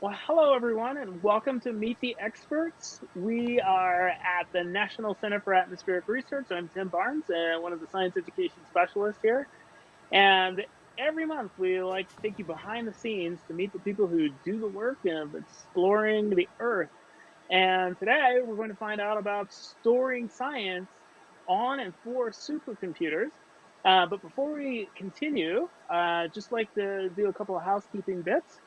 Well, hello everyone, and welcome to Meet the Experts. We are at the National Center for Atmospheric Research. I'm Tim Barnes, uh, one of the science education specialists here. And every month we like to take you behind the scenes to meet the people who do the work of exploring the Earth. And today we're going to find out about storing science on and for supercomputers. Uh, but before we continue, uh, just like to do a couple of housekeeping bits.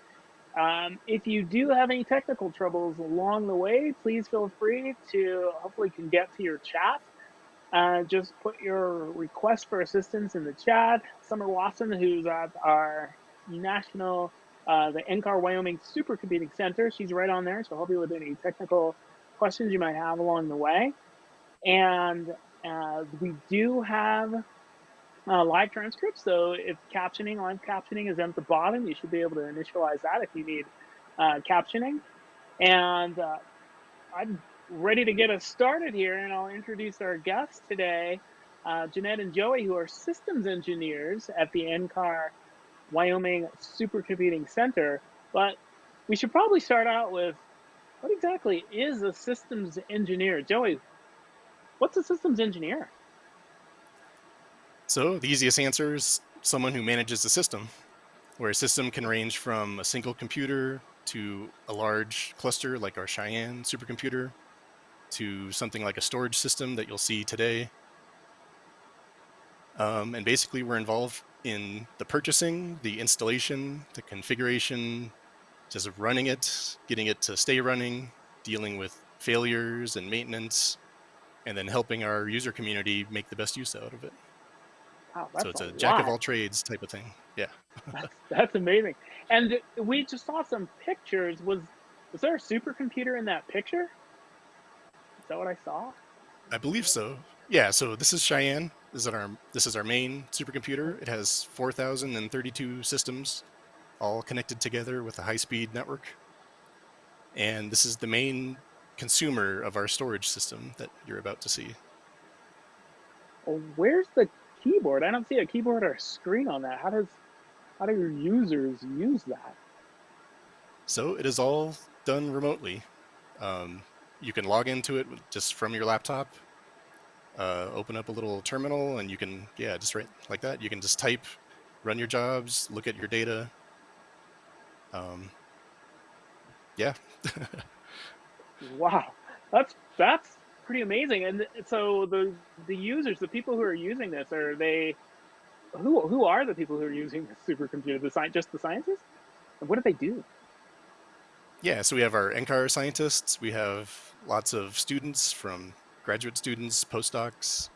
Um, if you do have any technical troubles along the way, please feel free to hopefully can get to your chat. Uh, just put your request for assistance in the chat. Summer Watson, who's at our national, uh, the NCAR Wyoming Supercomputing Center, she's right on there. She'll help you with any technical questions you might have along the way. And uh, we do have uh, live transcripts. So if captioning, live captioning is at the bottom, you should be able to initialize that if you need uh, captioning. And uh, I'm ready to get us started here, and I'll introduce our guests today, uh, Jeanette and Joey, who are systems engineers at the NCAR Wyoming Supercomputing Center. But we should probably start out with what exactly is a systems engineer? Joey, what's a systems engineer? So the easiest answer is someone who manages the system, where a system can range from a single computer to a large cluster like our Cheyenne supercomputer to something like a storage system that you'll see today. Um, and basically we're involved in the purchasing, the installation, the configuration, just running it, getting it to stay running, dealing with failures and maintenance, and then helping our user community make the best use out of it. Wow, so it's a, a jack of all trades type of thing. Yeah. that's, that's, amazing. And we just saw some pictures. Was was there a supercomputer in that picture? Is that what I saw? I believe so. Yeah. So this is Cheyenne. This is our this is our main supercomputer. It has 4,032 systems, all connected together with a high-speed network. And this is the main consumer of our storage system that you're about to see. Well, where's the keyboard. I don't see a keyboard or a screen on that. How does how do your users use that? So it is all done remotely. Um, you can log into it just from your laptop. Uh, open up a little terminal, and you can yeah, just right like that. You can just type, run your jobs, look at your data. Um, yeah. wow, that's that's pretty amazing. And so the the users, the people who are using this, are they who who are the people who are using the supercomputer? The sci- just the scientists? And what do they do? Yeah, so we have our NCAR scientists. We have lots of students from graduate students, postdocs,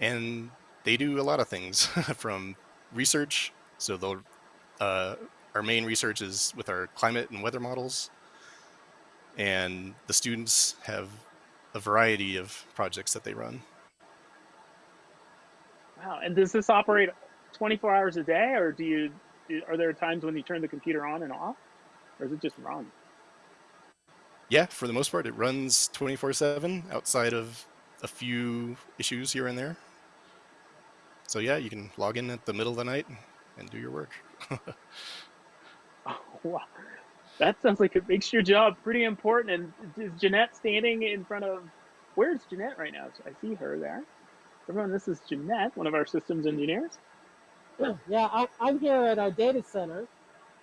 and they do a lot of things from research. So they'll uh, our main research is with our climate and weather models, and the students have a variety of projects that they run. Wow, and does this operate 24 hours a day, or do you? Are there times when you turn the computer on and off, or does it just run? Yeah, for the most part, it runs 24/7 outside of a few issues here and there. So yeah, you can log in at the middle of the night and do your work. oh, wow that sounds like it makes your job pretty important. And is Jeanette standing in front of, where's Jeanette right now? I see her there. Everyone, this is Jeanette, one of our systems engineers. Yeah, I, am here at our data center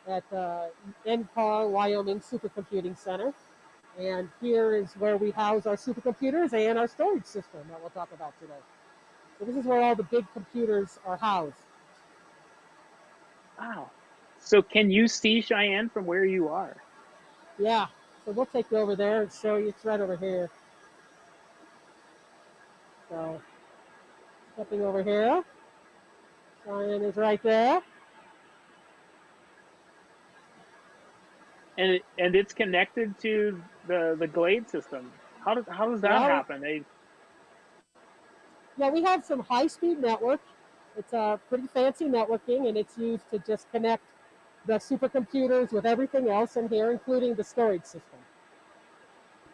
at uh, NCAR Wyoming Supercomputing Center. And here is where we house our supercomputers and our storage system that we'll talk about today. So this is where all the big computers are housed. Wow. So can you see Cheyenne from where you are? Yeah. So we'll take you over there and show you. It's right over here. So stepping over here. Cheyenne is right there. And it, and it's connected to the the Glade system. How does how does that yeah. happen? They yeah, we have some high speed network. It's a pretty fancy networking, and it's used to just connect the supercomputers with everything else in here, including the storage system.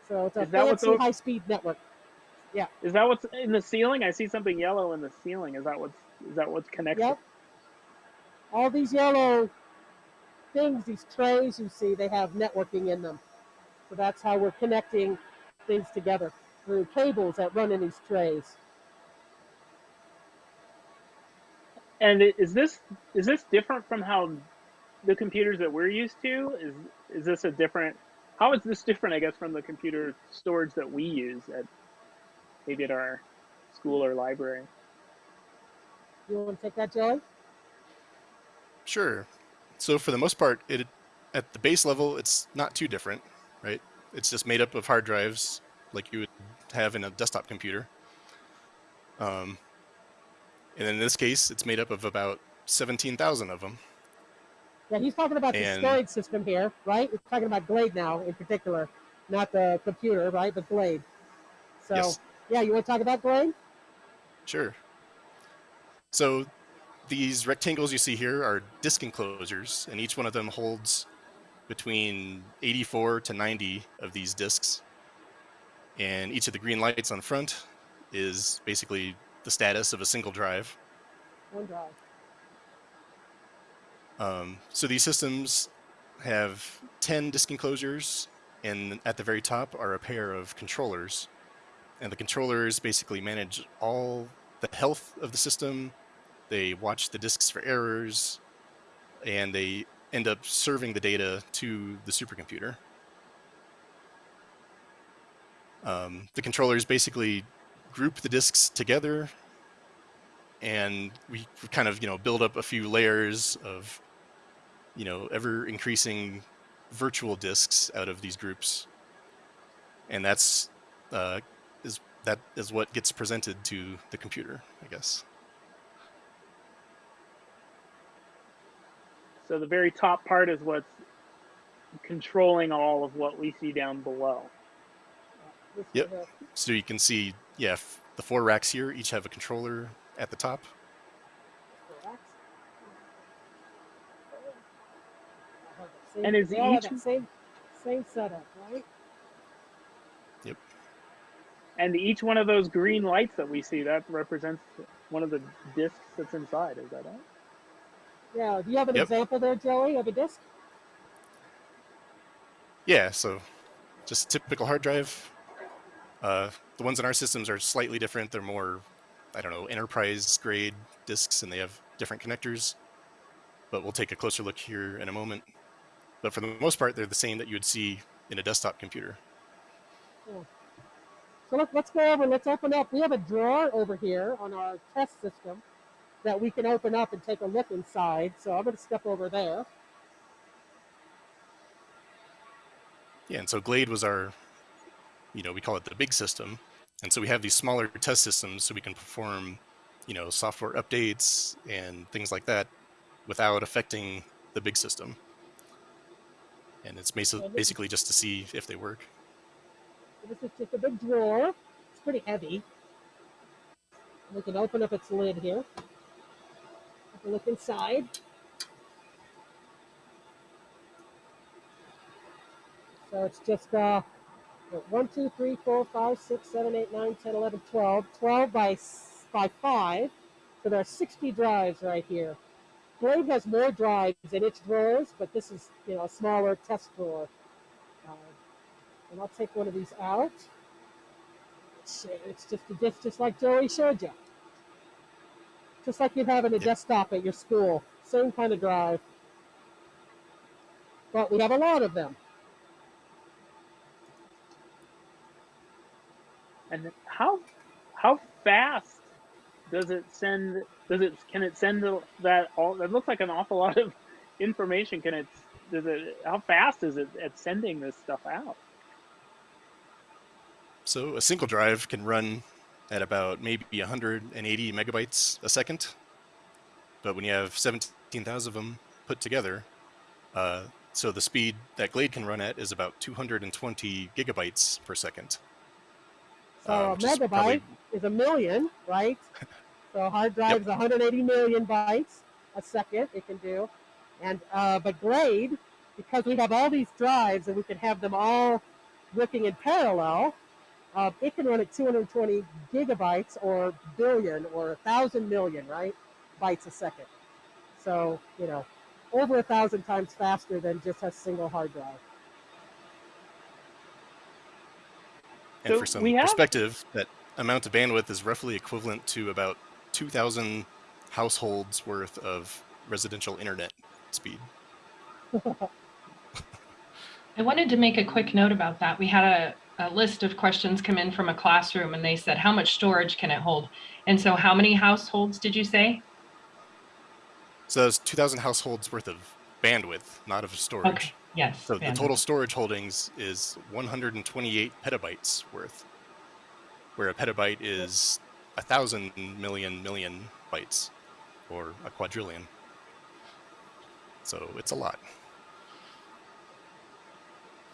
So it's a fancy high-speed network. Yeah. Is that what's in the ceiling? I see something yellow in the ceiling. Is that what's is that what's connected? Yep. All these yellow things, these trays you see, they have networking in them. So that's how we're connecting things together through cables that run in these trays. And is this is this different from how the computers that we're used to? Is is this a different? How is this different? I guess from the computer storage that we use at maybe at our school or library. You want to take that, Joey? Sure. So for the most part, it at the base level, it's not too different, right? It's just made up of hard drives, like you would have in a desktop computer. Um, and in this case, it's made up of about seventeen thousand of them. Yeah, he's talking about the storage system here, right? We're talking about Glade now in particular, not the computer, right? But Glade. So, Yes. yeah, you want to talk about Glade? Sure. So these rectangles you see here are disk enclosures, and each one of them holds between 84 to 90 of these disks. And each of the green lights on the front is basically the status of a single drive. One drive. Um, so these systems have 10 disk enclosures, and at the very top are a pair of controllers. And the controllers basically manage all the health of the system. They watch the disks for errors, and they end up serving the data to the supercomputer. Um, the controllers basically group the disks together and we kind of you know build up a few layers of you know ever increasing virtual disks out of these groups and that's uh, is that is what gets presented to the computer i guess So the very top part is what's controlling all of what we see down below. Yep. so you can see yeah the four racks here each have a controller at the top correct. I have the same- And is they each- that same same setup, right? Yep. And each one of those green lights that we see that represents one of the disks that's inside. Is that it? Yeah. Do you have an Yep. example there, Joey, of a disk? yeah so just a typical hard drive uh, the ones in our systems are slightly different they're more i don't know enterprise grade disks and they have different connectors but we'll take a closer look here in a moment but for the most part they're the same that you would see in a desktop computer So let's, let's go over, let's open up. We have a drawer over here on our test system that we can open up and take a look inside. So I'm going to step over there. yeah and so glade was our you know we call it the big system and so we have these smaller test systems so we can perform you know software updates and things like that without affecting the big system and it's basi- Yeah, this- basically just to see if they work This is just a big drawer. It's pretty heavy. We can open up its lid here. Take a look inside. So it's just uh, what, 1, 2, 3, 4, 5, 6, 7, 8, 9, 10, 11, 12. 12 by, by 5. So there are 60 drives right here. Glade has more drives in its drawers, but this is you know a smaller test drawer. Uh, and I'll take one of these out. It's, it's just a disk, just like Joey showed you. Just like you'd have in a Yeah. desktop at your school. Same kind of drive. But we have a lot of them. And how how fast does it send? Does it can it send that all? That looks like an awful lot of information. Can it? Does it? How fast is it at sending this stuff out? So a single drive can run at about maybe 180 megabytes a second. But when you have 17,000 of them put together, uh, so the speed that Glade can run at is about 220 gigabytes per second. So uh, a which is megabyte is a million, right? So hard drive is 180 million bytes a second it can do. And uh, but Glade, because we have all these drives and we can have them all working in parallel, uh, it can run at 220 gigabytes or billion or a thousand million, right? Bytes a second. So you know, over a thousand times faster than just a single hard drive. And So for some we have- perspective, that amount of bandwidth is roughly equivalent to about 2,000 households worth of residential internet speed. I wanted to make a quick note about that. We had a, a list of questions come in from a classroom and they said, how much storage can it hold? And so how many households did you say? So that's 2,000 households worth of bandwidth, not of storage. Okay, yes. So the total storage holdings is 128 petabytes worth, where a petabyte is a thousand million million bytes, or a quadrillion. So it's a lot.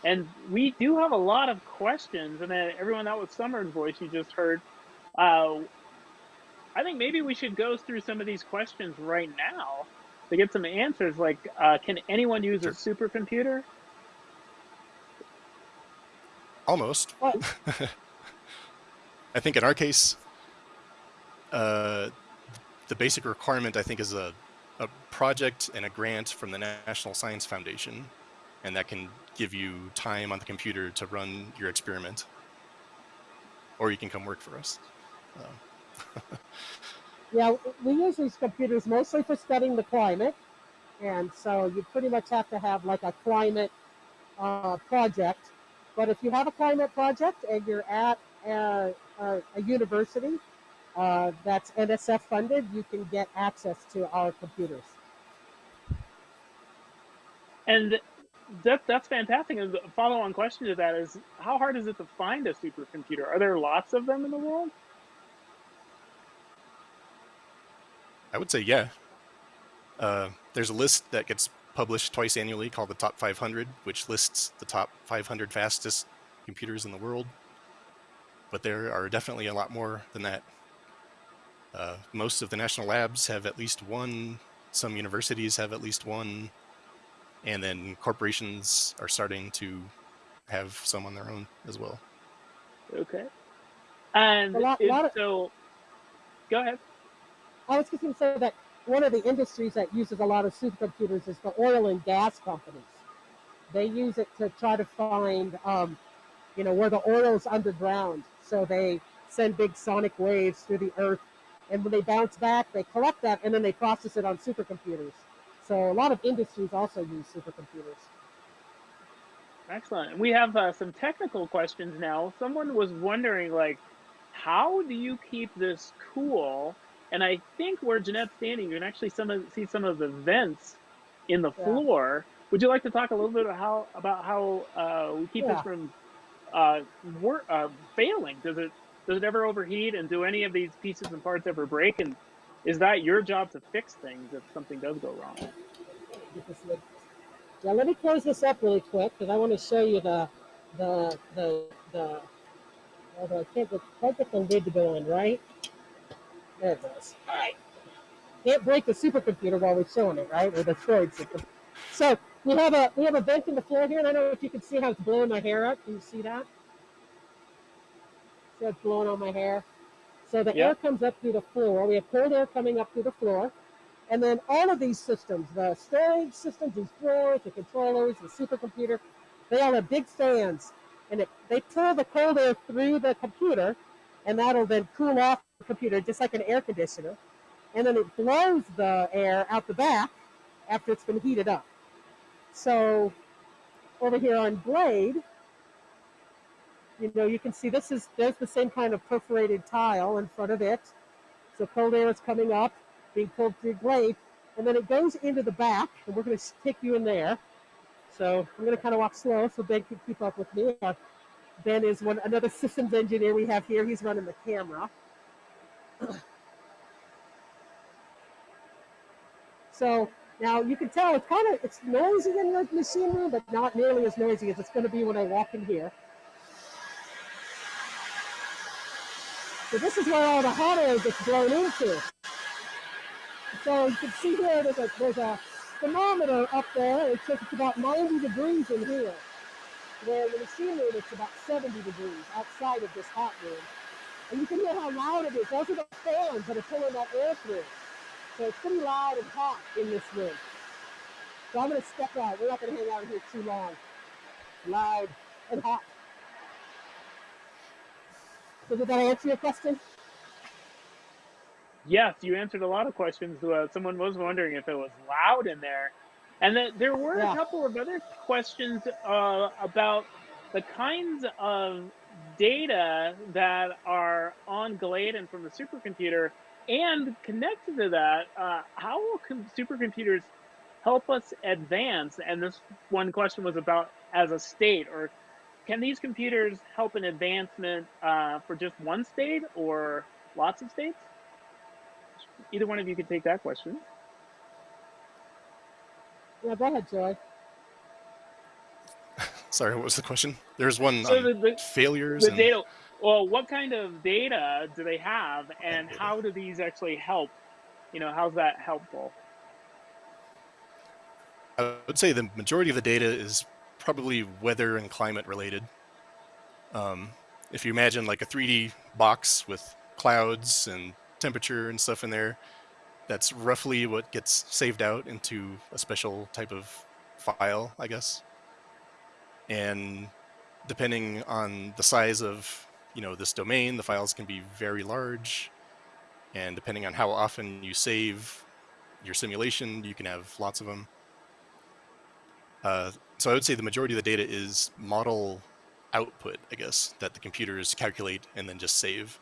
And we do have a lot of questions, and then everyone that was Summer's voice you just heard. Uh, I think maybe we should go through some of these questions right now to get some answers. Like, uh, can anyone use a supercomputer? Almost. Well, I think in our case, uh, the basic requirement I think is a, a project and a grant from the National Science Foundation, and that can give you time on the computer to run your experiment, or you can come work for us. Um, Yeah, we use these computers mostly for studying the climate. And so you pretty much have to have like a climate uh, project. But if you have a climate project and you're at a, a, a university uh, that's NSF funded, you can get access to our computers. And that that's fantastic. And the follow-on question to that is, how hard is it to find a supercomputer? Are there lots of them in the world? I would say yeah. Uh, there's a list that gets published twice annually called the Top 500, which lists the top 500 fastest computers in the world. But there are definitely a lot more than that. Uh, most of the national labs have at least one. Some universities have at least one, and then corporations are starting to have some on their own as well. Okay. And A lot- it- lot of- so, go ahead. I was just going to say that one of the industries that uses a lot of supercomputers is the oil and gas companies. They use it to try to find, um, you know, where the oil is underground. So they send big sonic waves through the earth, and when they bounce back, they collect that and then they process it on supercomputers. So a lot of industries also use supercomputers. Excellent. And we have uh, some technical questions now. Someone was wondering, like, how do you keep this cool? And I think where Jeanette's standing, you can actually some of, see some of the vents in the Yeah. floor. Would you like to talk a little bit about how about how uh, we keep Yeah. this from uh, wor- uh, failing? Does it does it ever overheat? And do any of these pieces and parts ever break? And is that your job to fix things if something does go wrong? Yeah, let me close this up really quick because I want to show you the the the the. Although I can't get, can't get the lid to go on, right? There it goes. All right. Can't break the supercomputer while we're showing it, right? Or the storage system. So we have a we have a vent in the floor here, and I don't know if you can see how it's blowing my hair up. Can you see that? See how it's blowing on my hair? So the Yeah. air comes up through the floor. We have cold air coming up through the floor. And then all of these systems, the storage systems, these floors, the controllers, the supercomputer, they all have big fans. And it, they pull the cold air through the computer, and that'll then cool off the computer just like an air conditioner. And then it blows the air out the back after it's been heated up. So over here on Glade, you know, you can see this is there's the same kind of perforated tile in front of it. So cold air is coming up, being pulled through Glade, and then it goes into the back, and we're going to stick you in there. So I'm going to kind of walk slow so Ben can keep up with me. Uh, Ben is one another systems engineer we have here. He's running the camera. So now you can tell it's kind of it's noisy in the machine room, but not nearly as noisy as it's going to be when I walk in here. So this is where all the hot air gets blown into. So you can see here there's a there's a thermometer up there. It says it's about 90 degrees in here. Where in the machine room it's about 70 degrees outside of this hot room. And you can hear how loud it is. Those are the fans that are pulling that air through. So it's pretty loud and hot in this room. So I'm going to step out. We're not going to hang out here too long. Loud and hot. So did that answer your question? Yes, you answered a lot of questions. Uh, someone was wondering if it was loud in there. And then there were Yeah. a couple of other questions uh, about the kinds of data that are on Glade and from the supercomputer. And connected to that, uh, how will com- supercomputers help us advance? And this one question was about as a state, or can these computers help in advancement uh, for just one state or lots of states? Either one of you could take that question. Yeah, go ahead, Joy. Sorry, what was the question? There's one So on the, the, failures the and data, well, what kind of data do they have and how do these actually help? You know, how's that helpful? I would say the majority of the data is probably weather and climate related. Um, if you imagine like a 3D box with clouds and temperature and stuff in there, that's roughly what gets saved out into a special type of file, I guess. And depending on the size of you know this domain, the files can be very large. And depending on how often you save your simulation, you can have lots of them. Uh, so I would say the majority of the data is model output, I guess, that the computers calculate and then just save.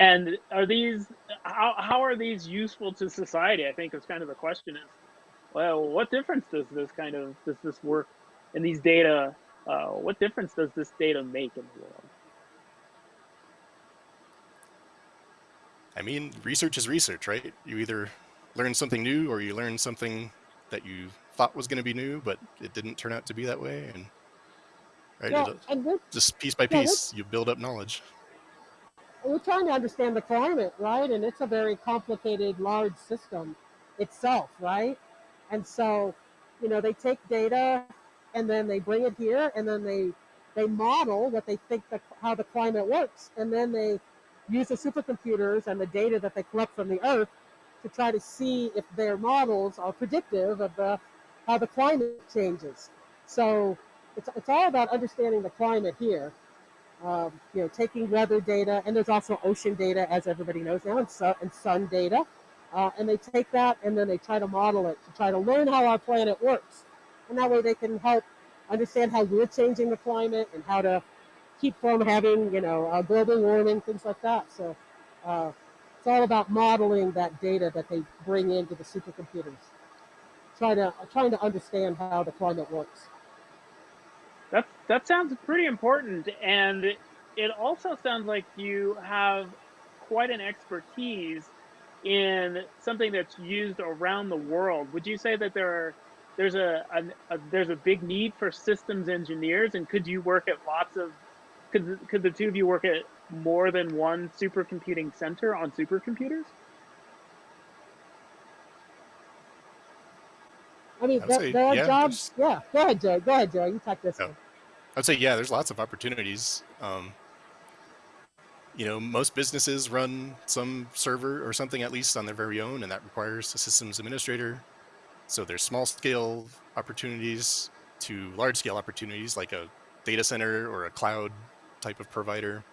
And are these, how, how are these useful to society? I think is kind of the question is, well, what difference does this kind of, does this work in these data, uh, what difference does this data make in the world? I mean, research is research, right? You either learn something new or you learn something that you thought was going to be new, but it didn't turn out to be that way. And right, Yeah, it- and we're, just piece by Yeah, piece, you build up knowledge. we're trying to understand the climate, right? And it's a very complicated, large system itself, right? And so, you know, they take data and then they bring it here and then they they model what they think the, how the climate works, and then they use the supercomputers and the data that they collect from the Earth to try to see if their models are predictive of the how the climate changes. So it's it's all about understanding the climate here um, you know, taking weather data, and there's also ocean data, as everybody knows now, and, sun, and sun data. Uh, and they take that and then they try to model it to try to learn how our planet works. And that way they can help understand how we're changing the climate and how to keep from having, you know, uh, global warming, things like that. So uh, it's all about modeling that data that they bring into the supercomputers. Try to, trying to understand how the climate works. That that sounds pretty important, and it also sounds like you have quite an expertise in something that's used around the world. Would you say that there are there's a, a, a there's a big need for systems engineers, and could you work at lots of could could the two of you work at more than one supercomputing center on supercomputers? I mean, I there, say, there are yeah, jobs. Yeah, go ahead, Joe. Go ahead, Joe. You take this Yeah. one. I'd say, yeah, there's lots of opportunities. Um, you know, most businesses run some server or something at least on their very own, and that requires a systems administrator. So there's small scale opportunities to large scale opportunities like a data center or a cloud type of provider.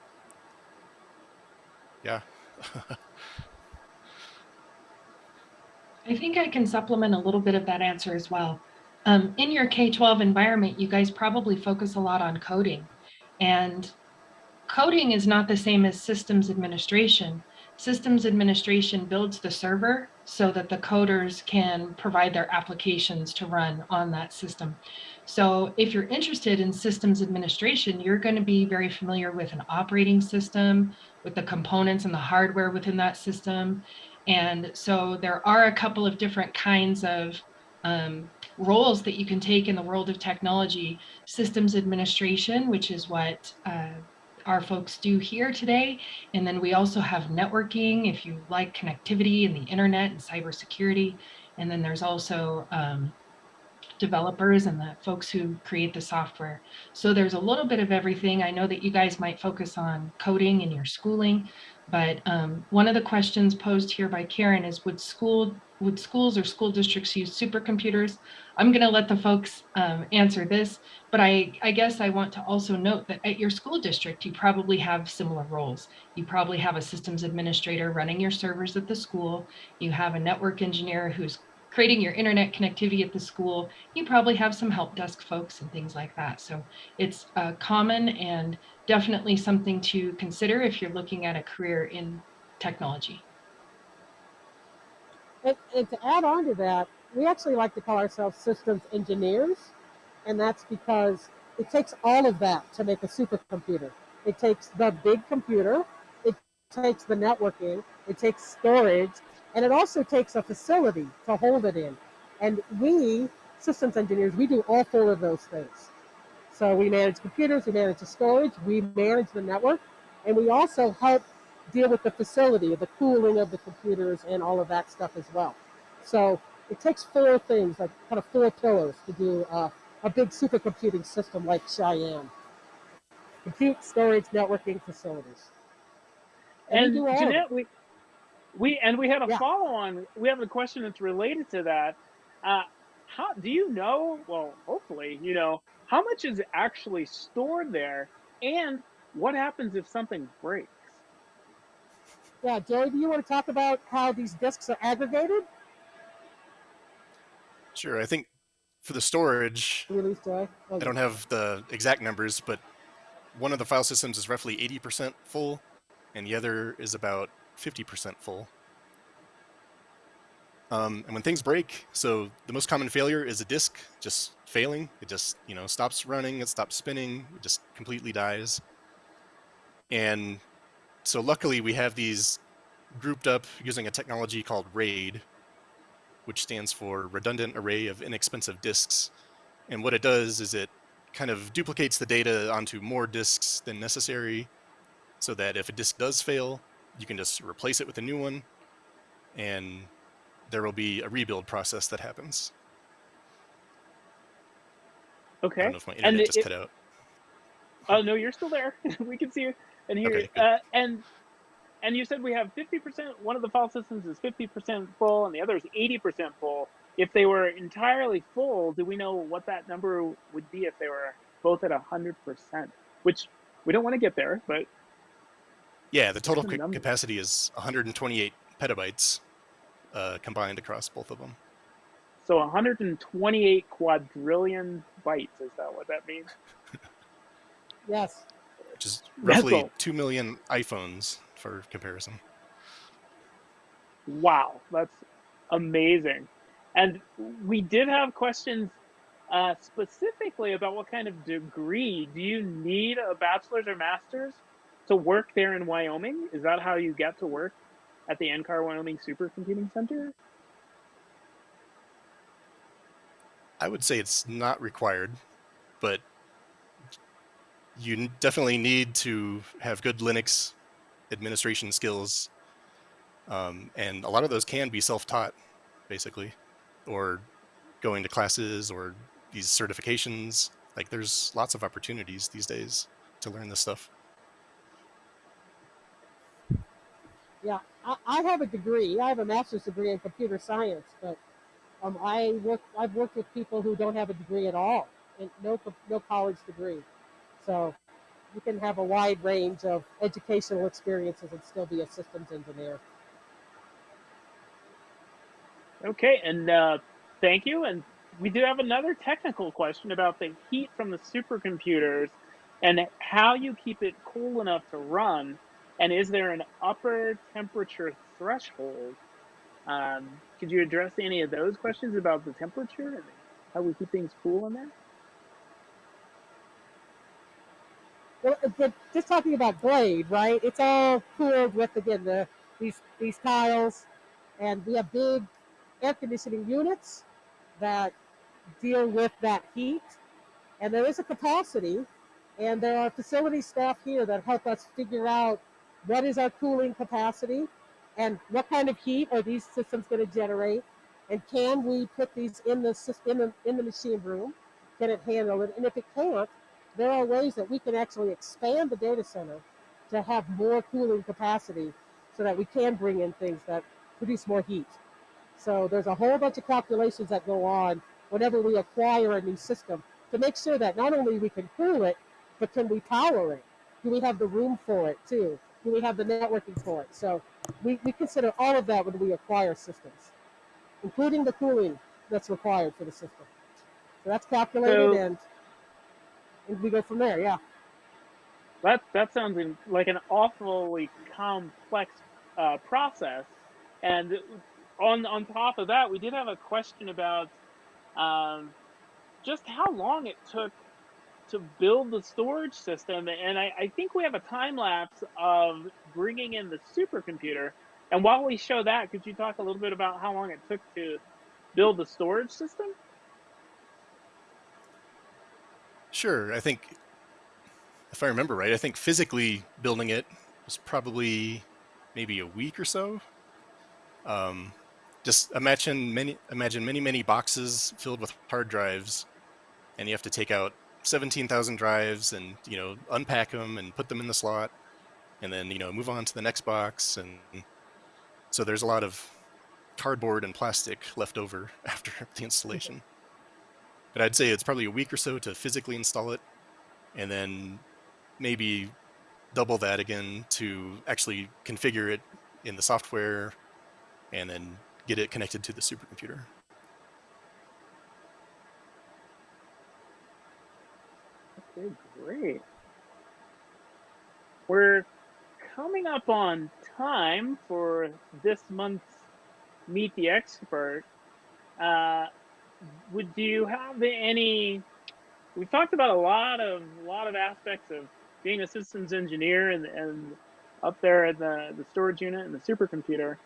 Yeah. I think I can supplement a little bit of that answer as well. Um, in your K-12 environment, you guys probably focus a lot on coding. And coding is not the same as systems administration. Systems administration builds the server so that the coders can provide their applications to run on that system. So if you're interested in systems administration, you're going to be very familiar with an operating system, with the components and the hardware within that system. And so there are a couple of different kinds of um, roles that you can take in the world of technology. Systems administration, which is what uh, our folks do here today. And then we also have networking, if you like connectivity and the internet and cybersecurity. And then there's also um, developers and the folks who create the software. So there's a little bit of everything. I know that you guys might focus on coding in your schooling, but um, one of the questions posed here by Karen is would school would schools or school districts use supercomputers? I'm going to let the folks um, answer this, but I, I guess I want to also note that at your school district, you probably have similar roles. You probably have a systems administrator running your servers at the school. You have a network engineer who's creating your internet connectivity at the school. You probably have some help desk folks and things like that. So it's uh, common and definitely something to consider if you're looking at a career in technology. And, and to add on to that, we actually like to call ourselves systems engineers, and that's because it takes all of that to make a supercomputer. It takes the big computer, it takes the networking, it takes storage, and it also takes a facility to hold it in. And we, systems engineers, we do all four of those things. So we manage computers, we manage the storage, we manage the network, and we also help deal with the facility, the cooling of the computers, and all of that stuff as well. So it takes four things, like kind of four pillars, to do uh, a big supercomputing system like Cheyenne. Compute, storage, networking, facilities. And, we do Jeanette, we we and we have a Yeah. follow on. We have a question that's related to that. Uh, how do you know? Well, hopefully, you know how much is actually stored there, and what happens if something breaks? Yeah, Joey, do you want to talk about how these disks are aggregated? Sure. I think for the storage, Release Joy. I don't have the exact numbers, but one of the file systems is roughly 80% full, and the other is about 50% full. Um, and when things break, so the most common failure is a disk just failing. It just, you know, stops running, it stops spinning, it just completely dies. And so luckily we have these grouped up using a technology called RAID, which stands for Redundant Array of Inexpensive Disks. And what it does is it kind of duplicates the data onto more disks than necessary so that if a disk does fail, you can just replace it with a new one and there will be a rebuild process that happens. Okay. I don't know if my internet it- just it- cut out. Oh no, you're still there. we can see you and here, Okay, Uh, and and you said we have 50%. One of the file systems is 50% full, and the other is 80% full. If they were entirely full, do we know what that number would be if they were both at 100%? Which we don't want to get there, but Yeah, the total the ca- number? capacity is 128 petabytes uh, combined across both of them. so 128 quadrillion bytes. Is that what that means? Yes. Which is roughly. 2 million iPhones for comparison. Wow, that's amazing. And we did have questions uh, specifically about what kind of degree. Do you need a bachelor's or master's to work there in Wyoming? Is that how you get to work at the NCAR Wyoming Supercomputing Center? I would say it's not required, but you definitely need to have good Linux administration skills. Um, and a lot of those can be self taught, basically, or going to classes or these certifications. Like, there's lots of opportunities these days to learn this stuff. Yeah, I, I have a degree. I have a master's degree in computer science, but um, I work. I've worked with people who don't have a degree at all, and no no college degree. So you can have a wide range of educational experiences and still be a systems engineer. Okay, and uh, thank you. And we do have another technical question about the heat from the supercomputers and how you keep it cool enough to run. And is there an upper temperature threshold? Um, could you address any of those questions about the temperature and how we keep things cool in there? Uh, but just talking about Glade, right? It's all cooled with again the these these tiles, and we have big air conditioning units that deal with that heat. And there is a capacity, and there are facility staff here that help us figure out what is our cooling capacity and what kind of heat are these systems going to generate, And can we put these in the sys- in the in the machine room? Can it handle it? And if it can't, there are ways that we can actually expand the data center to have more cooling capacity so that we can bring in things that produce more heat. So there's a whole bunch of calculations that go on whenever we acquire a new system to make sure that not only we can cool it, but can we power it? Do we have the room for it too? Do we have the networking for it? So we, we consider all of that when we acquire systems, including the cooling that's required for the system. So that's calculated So- and, and we go from there, yeah. That that sounds like an awfully complex uh, process. And on on top of that, we did have a question about um, just how long it took to build the storage system. And I, I think we have a time lapse of bringing in the supercomputer. And while we show that, could you talk a little bit about how long it took to build the storage system? Sure. I think, if I remember right, I think physically building it was probably maybe a week or so. Um, just imagine many, imagine many, many boxes filled with hard drives, and you have to take out 17,000 drives and you know unpack them and put them in the slot, and then you know move on to the next box, and so there's a lot of cardboard and plastic left over after the installation. But I'd say it's probably a week or so to physically install it, and then maybe double that again to actually configure it in the software, and then get it connected to the supercomputer. Okay, great. We're coming up on time for this month's Meet the Expert. Uh, would you have any? We've talked about a lot of a lot of aspects of being a systems engineer and, and up there at the, the storage unit and the supercomputer.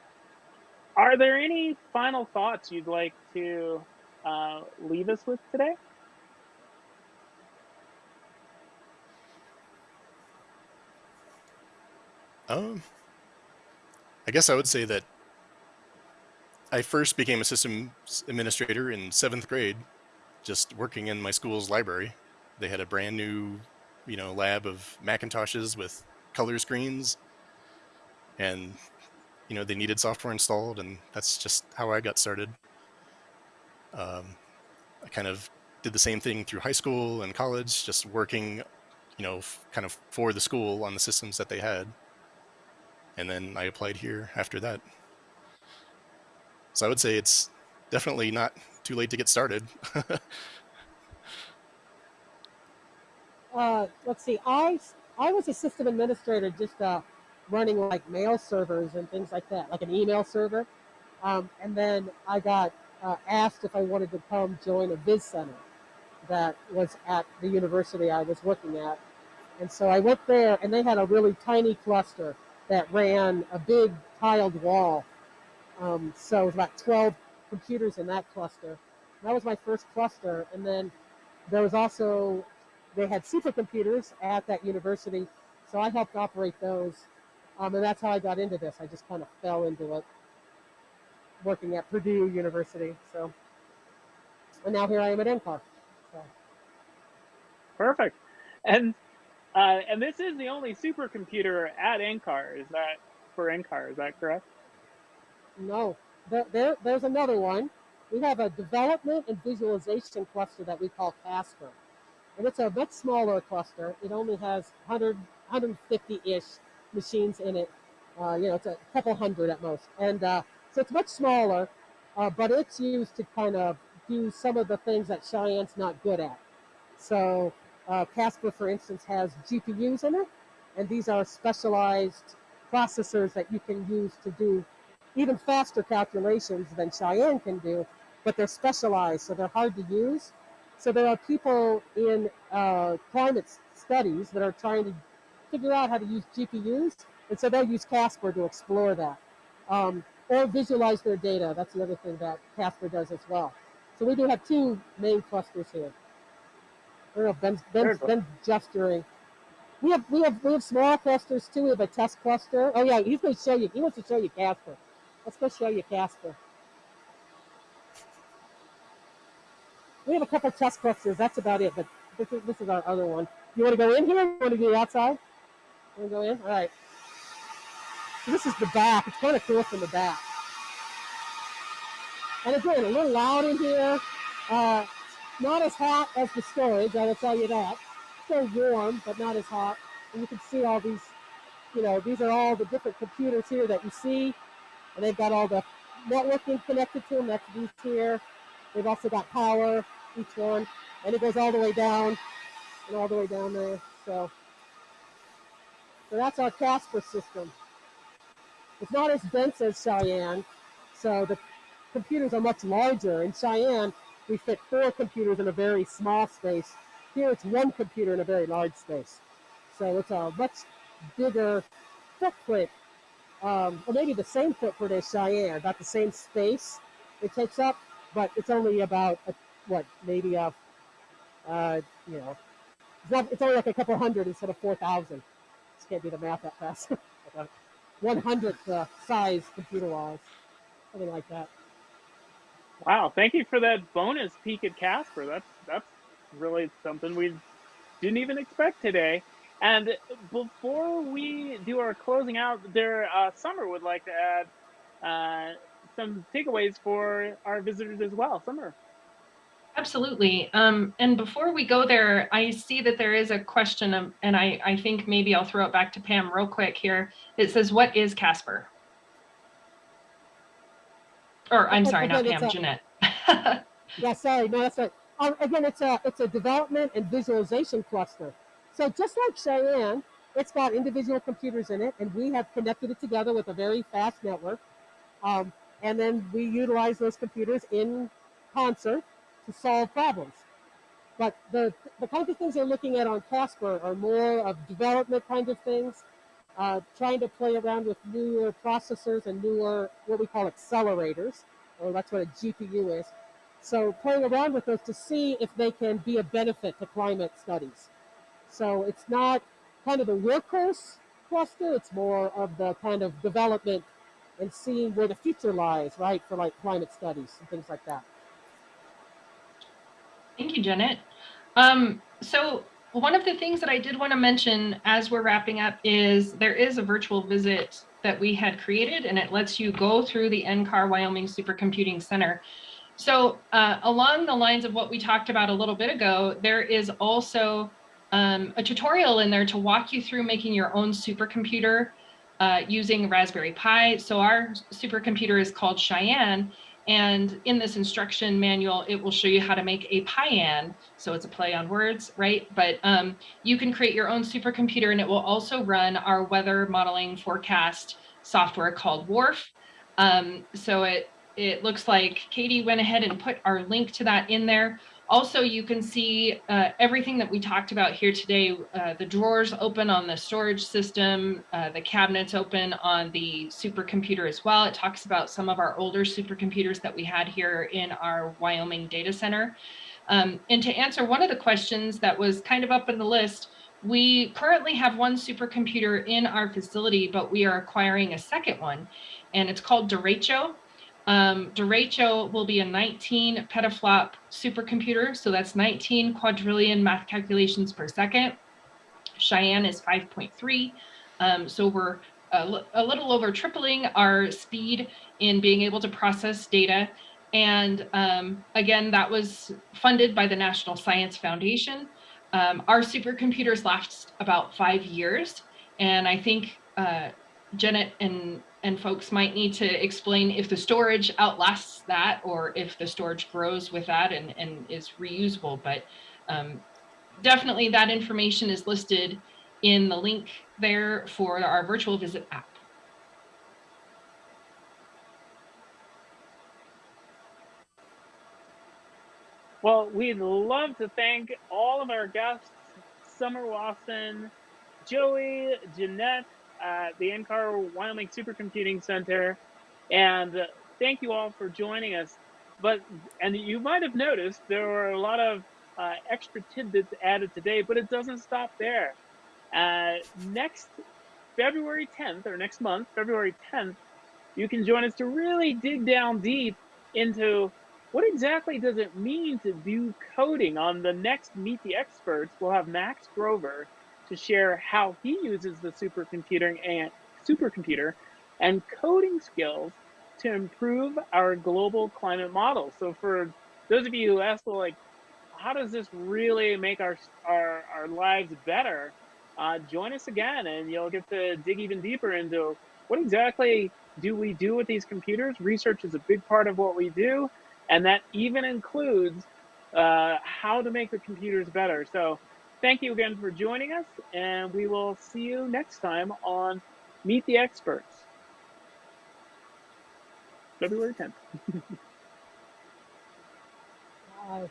Are there any final thoughts you'd like to uh, leave us with today? Um, I guess I would say that I first became a systems administrator in seventh grade, just working in my school's library. They had a brand new, you know, lab of Macintoshes with color screens, and you know they needed software installed, and that's just how I got started. Um, I kind of did the same thing through high school and college, just working, you know, kind of for the school on the systems that they had and then I applied here after that. So I would say it's definitely not too late to get started. uh, let's see. I I was a system administrator, just uh, running like mail servers and things like that, like an email server. Um, and then I got uh, asked if I wanted to come join a viz Center that was at the university I was working at. And so I went there, and they had a really tiny cluster that ran a big tiled wall. Um, so it was about 12 computers in that cluster. That was my first cluster. And then there was also they had supercomputers at that university, so I helped operate those, um, and that's how I got into this. I just kind of fell into it, working at Purdue University. So, and now here I am at NCAR. So, Perfect. And uh, and this is the only supercomputer at NCAR. Is that for NCAR? Is that correct? No, there, there, there's another one. We have a development and visualization cluster that we call Casper, and it's a much smaller cluster. It only has 100, 150-ish machines in it. Uh, you know, it's a couple hundred at most, and uh, so it's much smaller. Uh, but it's used to kind of do some of the things that Cheyenne's not good at. So uh, Casper, for instance, has GPUs in it, and these are specialized processors that you can use to do even faster calculations than Cheyenne can do, but they're specialized, so they're hard to use. So there are people in uh, climate studies that are trying to figure out how to use GPUs, and so they'll use Casper to explore that. Um, or visualize their data. That's the other thing that Casper does as well. So we do have two main clusters here. I don't know if Ben's, Ben's. Ben's gesturing. We have we have we have small clusters too. We have a test cluster. Oh yeah, he's going to show you. He wants to show you Casper. Let's go show you Casper. we have a couple chest clusters. That's about it. But this is this is our other one. You want to go in here? You want to do outside? You want to go in? All right. So this is the back. It's kind of cool from the back. And again, a little loud in here. Uh, not as hot as the storage, I will tell you that. Still warm, but not as hot. And you can see all these, you know, these are all the different computers here that you see. And they've got all the networking connected to them. That's these here. They've also got power, each one. And it goes all the way down and all the way down there. So, so that's our Casper system. It's not as dense as Cheyenne. So the computers are much larger. In Cheyenne, we fit four computers in a very small space. Here it's one computer in a very large space. So it's a much bigger footprint, um, or maybe the same footprint as Cheyenne, about the same space it takes up, but it's only about, a, what, maybe a, uh, you know, it's, not, it's only like a couple hundred instead of 4,000. Just can't do the math that fast. like 100th uh, size computer-wise, something like that. Wow, thank you for that bonus peek at Casper. That's that's really something we didn't even expect today. And before we do our closing out, there uh, Summer would like to add uh, some takeaways for our visitors as well. Summer. Absolutely. Um, and before we go there, I see that there is a question, of, and I, I think maybe I'll throw it back to Pam real quick here. It says, what is Casper? Or I'm sorry, not Pam, a- Jeanette. Yeah, sorry, no, that's right. Um, again, it's a it's a development and visualization cluster. So just like Cheyenne, it's got individual computers in it, and we have connected it together with a very fast network. Um, and then we utilize those computers in concert to solve problems. But the the kinds of things they're looking at on Casper are more of development kind of things, uh, trying to play around with newer processors and newer what we call accelerators, or that's what a GPU is. So playing around with those to see if they can be a benefit to climate studies. So it's not kind of the workhorse cluster, it's more of the kind of development and seeing where the future lies, right, for like climate studies and things like that. Thank you, Janet. Um, so one of the things that I did want to mention as we're wrapping up is there is a virtual visit that we had created and it lets you go through the NCAR Wyoming Supercomputing Center. So uh, along the lines of what we talked about a little bit ago, there is also um, a tutorial in there to walk you through making your own supercomputer uh, using Raspberry Pi. So our supercomputer is called Cheyenne. And in this instruction manual, it will show you how to make a Pian. So it's a play on words, right? But um, you can create your own supercomputer and it will also run our weather modeling forecast software called WRF. Um, so it it looks like Katie went ahead and put our link to that in there. Also, you can see uh, everything that we talked about here today. Uh, the drawers open on the storage system, uh, the cabinets open on the supercomputer as well. It talks about some of our older supercomputers that we had here in our Wyoming data center. Um, and to answer one of the questions that was kind of up in the list, we currently have one supercomputer in our facility, but we are acquiring a second one, and it's called Derecho. Um, Derecho will be a 19 petaflop supercomputer, so that's 19 quadrillion math calculations per second. Cheyenne is 5.3, um, so we're a, a little over tripling our speed in being able to process data. And um, again, that was funded by the National Science Foundation. Um, our supercomputers last about five years, and I think uh, Janet and and folks might need to explain if the storage outlasts that or if the storage grows with that and, and is reusable. But um, definitely that information is listed in the link there for our virtual visit app. Well, we'd love to thank all of our guests, Summer Wasson, Joey, Jeanette, at the NCAR Wyoming Supercomputing Center. And thank you all for joining us. But, and you might have noticed there were a lot of uh, extra tidbits added today, but it doesn't stop there. Uh, next February 10th, or next month, February 10th, you can join us to really dig down deep into what exactly does it mean to do coding? On the next Meet the Experts, we'll have Max Grover to share how he uses the supercomputer and supercomputer and coding skills to improve our global climate model. So for those of you who ask, well, like, how does this really make our our, our lives better? Uh, join us again, and you'll get to dig even deeper into what exactly do we do with these computers. Research is a big part of what we do, and that even includes uh, how to make the computers better. So, thank you again for joining us, and we will see you next time on Meet the Experts. February 10th. Bye.